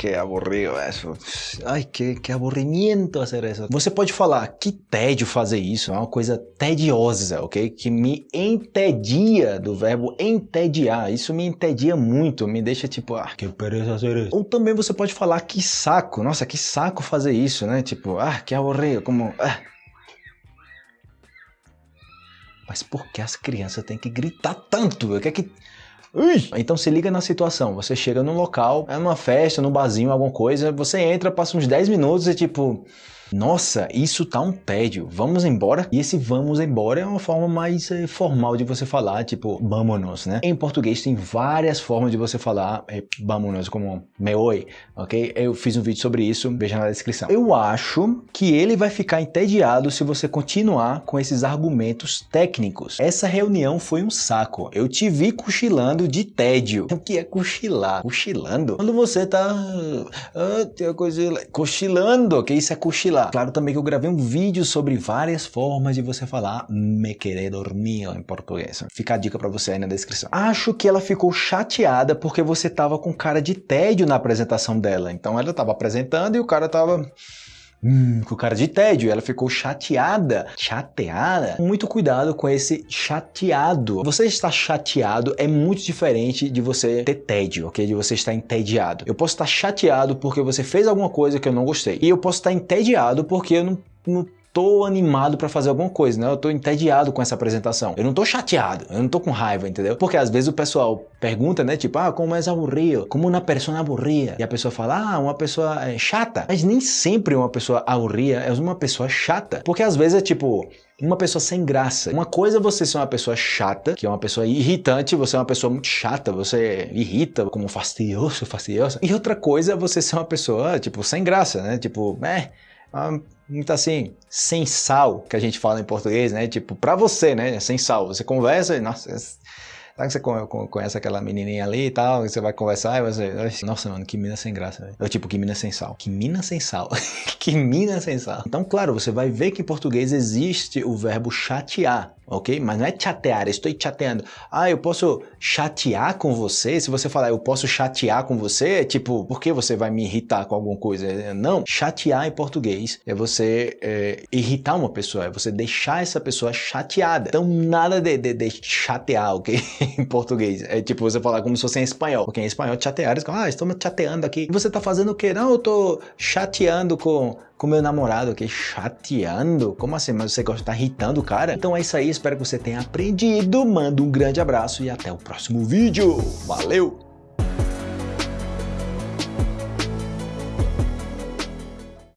que aburrido isso. Ai, que, que fazer isso. Você pode falar, que tédio fazer isso, é uma coisa tediosa, ok? Que me entedia do verbo entediar. Isso me entedia muito, me deixa tipo, ah, que pereza fazer isso. Ou também você pode falar, que saco, nossa, que saco fazer isso, né? Tipo, ah, que aburrido, como... Ah. Mas por que as crianças têm que gritar tanto? O que é que... Ui! Então se liga na situação, você chega num local, é numa festa, num barzinho, alguma coisa, você entra, passa uns 10 minutos e tipo... Nossa, isso tá um tédio, vamos embora? E esse vamos embora é uma forma mais é, formal de você falar, tipo, vámonos, né? Em português tem várias formas de você falar é, vámonos, como me oi, ok? Eu fiz um vídeo sobre isso, veja na descrição. Eu acho que ele vai ficar entediado se você continuar com esses argumentos técnicos. Essa reunião foi um saco, eu te vi cochilando de tédio. O que é cochilar? Cochilando? Quando você tá... Ah, tem coisa... Cochilando, ok? Isso é cochilar Claro também que eu gravei um vídeo sobre várias formas de você falar me querer dormir em português. Fica a dica para você aí na descrição. Acho que ela ficou chateada porque você tava com cara de tédio na apresentação dela. Então ela tava apresentando e o cara tava... Hum, com cara de tédio, ela ficou chateada, chateada. Muito cuidado com esse chateado. Você estar chateado é muito diferente de você ter tédio, ok? De você estar entediado. Eu posso estar chateado porque você fez alguma coisa que eu não gostei. E eu posso estar entediado porque eu não, não tô animado para fazer alguma coisa, né? Eu tô entediado com essa apresentação. Eu não tô chateado, eu não tô com raiva, entendeu? Porque às vezes o pessoal pergunta, né? Tipo, ah, como és aburrido? Como uma pessoa aburrida? E a pessoa fala, ah, uma pessoa é, chata. Mas nem sempre uma pessoa aburrida é uma pessoa chata. Porque às vezes é tipo, uma pessoa sem graça. Uma coisa é você ser uma pessoa chata, que é uma pessoa irritante, você é uma pessoa muito chata, você irrita como fastidioso, fastidiosa. E outra coisa é você ser uma pessoa, tipo, sem graça, né? Tipo, é muito assim, sem sal, que a gente fala em português, né? Tipo, pra você, né? Sem sal. Você conversa e, nossa, Sabe que você conhece aquela menininha ali e tal, você vai conversar e você... Nossa, mano, que mina sem graça, velho. tipo, que mina sem sal. Que mina sem sal. que mina sem sal. Então, claro, você vai ver que em português existe o verbo chatear ok? Mas não é chatear, estou chateando. Ah, eu posso chatear com você? Se você falar eu posso chatear com você, é tipo, por que você vai me irritar com alguma coisa? É, não, chatear em português é você é, irritar uma pessoa, é você deixar essa pessoa chateada. Então nada de, de, de chatear, ok? em português. É tipo você falar como se fosse em espanhol, porque em espanhol chatear, eles falam, ah, estou me chateando aqui. Você tá fazendo o quê? Não, eu tô chateando com com meu namorado aqui, chateando. Como assim? Mas você gosta de estar tá irritando o cara? Então é isso aí, espero que você tenha aprendido. Mando um grande abraço e até o próximo vídeo. Valeu!